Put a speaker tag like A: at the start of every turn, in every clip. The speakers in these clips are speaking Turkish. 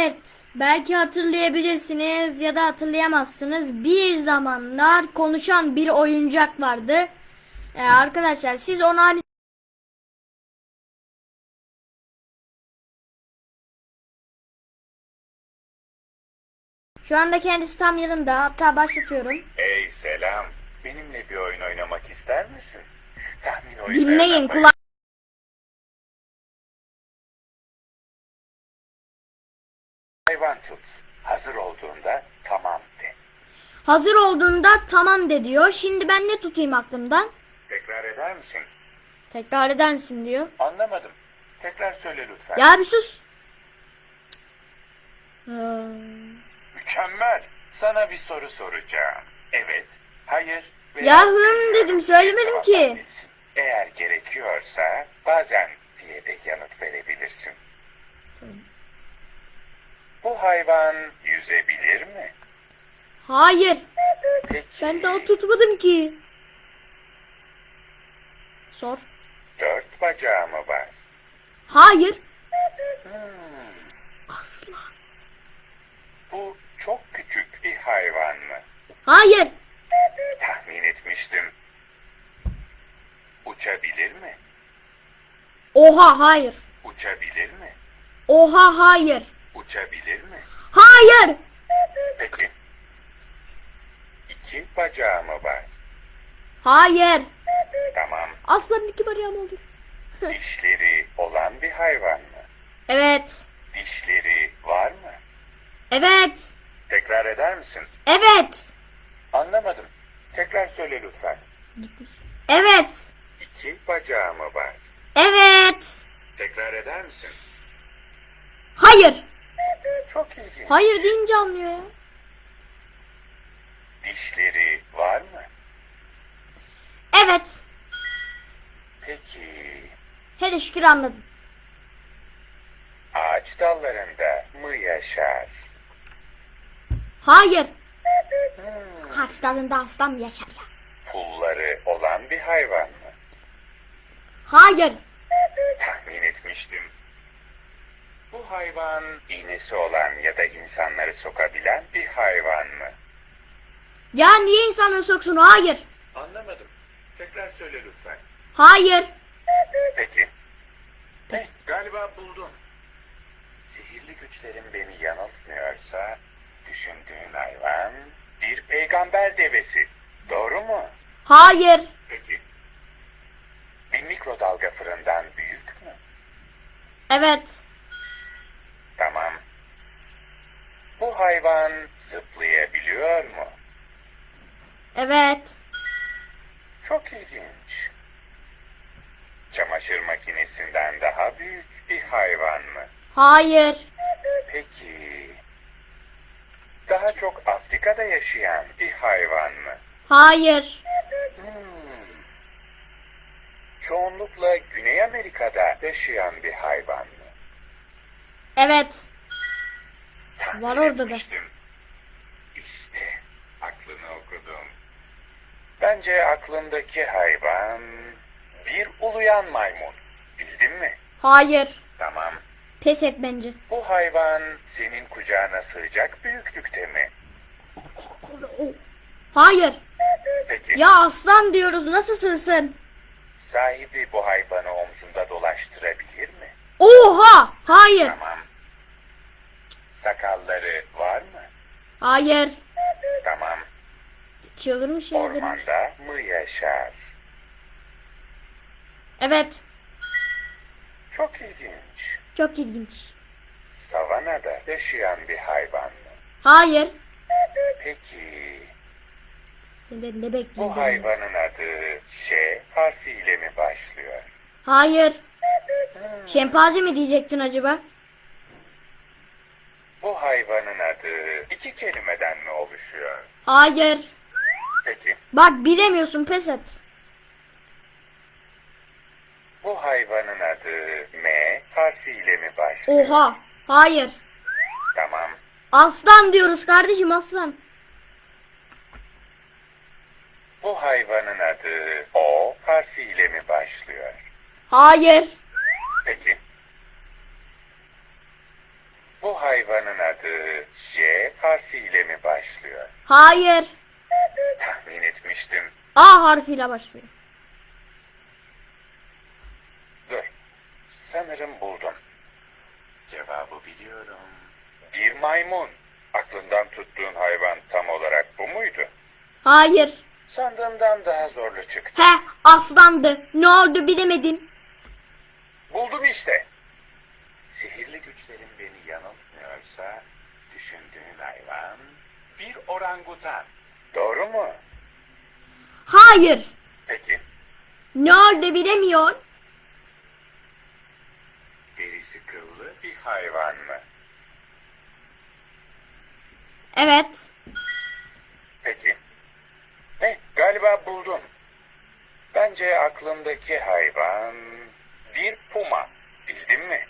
A: Evet, belki hatırlayabilirsiniz ya da hatırlayamazsınız. Bir zamanlar konuşan bir oyuncak vardı. Ee, arkadaşlar siz onu hani Şu anda kendisi tam yanımda. Hatta başlatıyorum.
B: Hey selam. Benimle bir oyun oynamak ister misin? Tahmin oyunlarına
A: Dinleyin kulak.
B: Tut. Hazır olduğunda tamam de.
A: Hazır olduğunda tamam de diyor. Şimdi ben ne tutayım aklımdan?
B: Tekrar eder misin?
A: Tekrar eder misin diyor.
B: Anlamadım. Tekrar söyle lütfen.
A: Ya bir sus. Hmm.
B: Mükemmel. Sana bir soru soracağım. Evet. Hayır. veya
A: Ya hım dedim, söylemedim ki.
B: Eğer gerekiyorsa bazen diye de yanıt verebilirsin. Bu hayvan yüzebilir mi?
A: Hayır.
B: Peki.
A: Ben daha tutmadım ki. Sor.
B: Dört bacağı mı var?
A: Hayır.
B: Hmm,
A: Asla.
B: bu çok küçük bir hayvan mı?
A: Hayır.
B: Tahmin etmiştim. Uçabilir mi?
A: Oha hayır.
B: Uçabilir mi?
A: Oha hayır.
B: Uçabilir mi?
A: Hayır.
B: Peki. İki bacağı mı var?
A: Hayır.
B: Tamam.
A: Aslanın iki bacağım olur.
B: Dişleri olan bir hayvan mı?
A: Evet.
B: Dişleri var mı?
A: Evet.
B: Tekrar eder misin?
A: Evet.
B: Anlamadım. Tekrar söyle lütfen.
A: Evet.
B: İki bacağı mı var?
A: Evet.
B: Tekrar eder misin?
A: Hayır.
B: Çok ilginç.
A: Hayır deyince anlıyor ya.
B: Dişleri var mı?
A: Evet.
B: Peki
A: Hele şükür anladım.
B: ağaç dallarında mı yaşar?
A: Hayır.
B: Hmm,
A: Kaç dalında aslan mı yaşar ya?
B: pulları olan bir hayvan mı?
A: Hayır.
B: Tahmin etmiştim. Bu hayvan iğnesi olan ya da insanları sokabilen bir hayvan mı?
A: Ya niye insanları soksun? Hayır.
B: Anlamadım. Tekrar söyle lütfen.
A: Hayır.
B: Peki. Eh, galiba buldum. Sihirli güçlerim beni yanıltmıyorsa düşündüğün hayvan bir peygamber devesi. Doğru mu?
A: Hayır.
B: Peki. Bir mikrodalga fırından büyük mü?
A: Evet.
B: Tamam. Bu hayvan zıplayabiliyor mu?
A: Evet.
B: Çok ilginç. Çamaşır makinesinden daha büyük bir hayvan mı?
A: Hayır.
B: Peki. Daha çok Afrika'da yaşayan bir hayvan mı?
A: Hayır.
B: Hmm. Çoğunlukla Güney Amerika'da yaşayan bir hayvan mı?
A: Evet.
B: Tahmin
A: Var orada da.
B: İşte aklını okudum. Bence aklımdaki hayvan bir uluyan maymun. Bildin mi?
A: Hayır.
B: Tamam.
A: Pes et bence.
B: Bu hayvan senin kucağına sığacak büyüklükte mi?
A: Hayır.
B: Peki
A: Ya aslan diyoruz nasıl sığsın?
B: sahibi bu hayvanı omzunda dolaştırabilir mi?
A: Oha! Hayır.
B: Tamam. Sakalları var mı?
A: Hayır.
B: Tamam.
A: Çıldırmış ya.
B: Ormanda mı yaşar?
A: Evet.
B: Çok ilginç.
A: Çok ilginç.
B: Savanada yaşayan bir hayvan mı?
A: Hayır.
B: Peki
A: Senden ne
B: bu
A: bekliyorsun?
B: hayvanın adı Ş harfiyle mi başlıyor?
A: Hayır. Şempanze mi diyecektin acaba?
B: Bu hayvanın adı iki kelimeden mi oluşuyor?
A: Hayır.
B: Peki
A: Bak bilemiyorsun pes et.
B: bu hayvanın adı M harfiyle mi başlıyor?
A: Oha. Hayır.
B: Tamam.
A: Aslan diyoruz kardeşim aslan.
B: Bu hayvanın adı O harfiyle mi başlıyor?
A: Hayır.
B: Peki. Bu hayvanın adı J harfiyle mi başlıyor?
A: Hayır.
B: Tahmin etmiştim.
A: A harfiyle başlıyor.
B: Dur. Sanırım buldum. Cevabı biliyorum. Bir maymun. Aklından tuttuğun hayvan tam olarak bu muydu?
A: Hayır.
B: Sandığımdan daha zorlu çıktı.
A: He aslandı. Ne oldu bilemedin.
B: Buldum işte. Sihirli güçlerin beni yanıltmıyorsa düşündüğün hayvan bir orangutan. Doğru mu?
A: Hayır.
B: Peki
A: Ne oldu bilemiyor.
B: derisi kıllı bir hayvan mı?
A: Evet.
B: Peki. Ne? Galiba buldum. Bence aklımdaki hayvan bir puma. Bildin mi?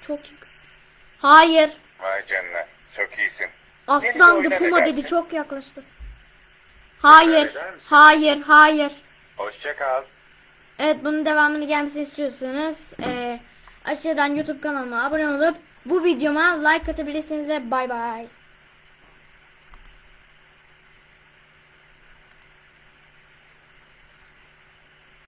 A: Çok yakın. Hayır.
B: Vay canına. Çok iyisin.
A: Aslandı
B: oyuna
A: puma
B: ne
A: dedi çok yaklaştı. Hayır.
B: eder misin?
A: Hayır. Hayır.
B: Hoşça kal.
A: Evet bunun devamını gelmesini istiyorsanız eee aşağıdan YouTube kanalıma abone olup bu videoma like atabilirsiniz ve bay bay.